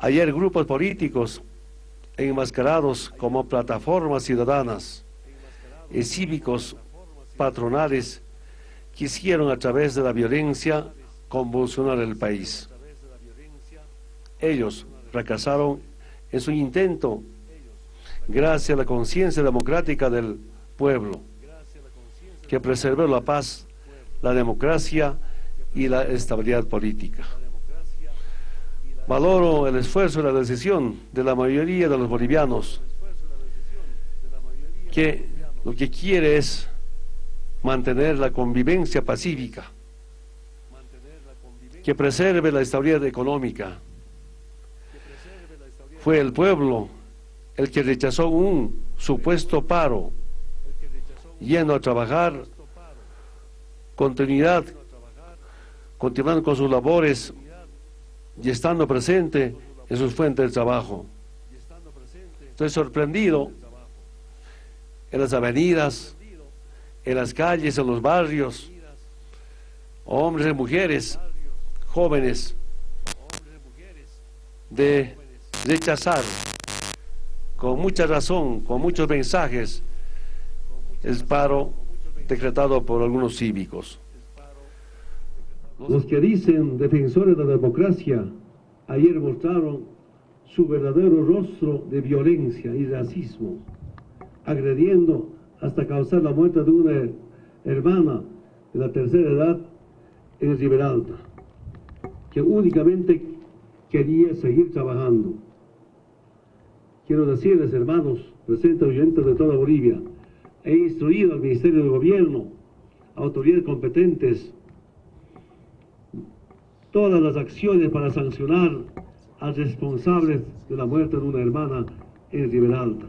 Ayer grupos políticos enmascarados como plataformas ciudadanas y cívicos patronales quisieron a través de la violencia convulsionar el país. Ellos fracasaron en su intento gracias a la conciencia democrática del pueblo, que preservó la paz, la democracia y la estabilidad política. Valoro el esfuerzo y la decisión de la mayoría de los bolivianos, que lo que quiere es mantener la convivencia pacífica, que preserve la estabilidad económica. Fue el pueblo el que rechazó un supuesto paro, yendo a trabajar, continuidad, continuando con sus labores y estando presente en sus fuentes de trabajo. Estoy sorprendido en las avenidas, en las calles, en los barrios, hombres y mujeres, jóvenes, de rechazar con mucha razón, con muchos mensajes, el paro decretado por algunos cívicos. Los que dicen defensores de la democracia ayer mostraron su verdadero rostro de violencia y racismo, agrediendo hasta causar la muerte de una hermana de la tercera edad en Riberalta, que únicamente quería seguir trabajando. Quiero decirles, hermanos, presentes oyentes de toda Bolivia, he instruido al Ministerio de Gobierno, autoridades competentes, todas las acciones para sancionar a responsables de la muerte de una hermana en Riberalta.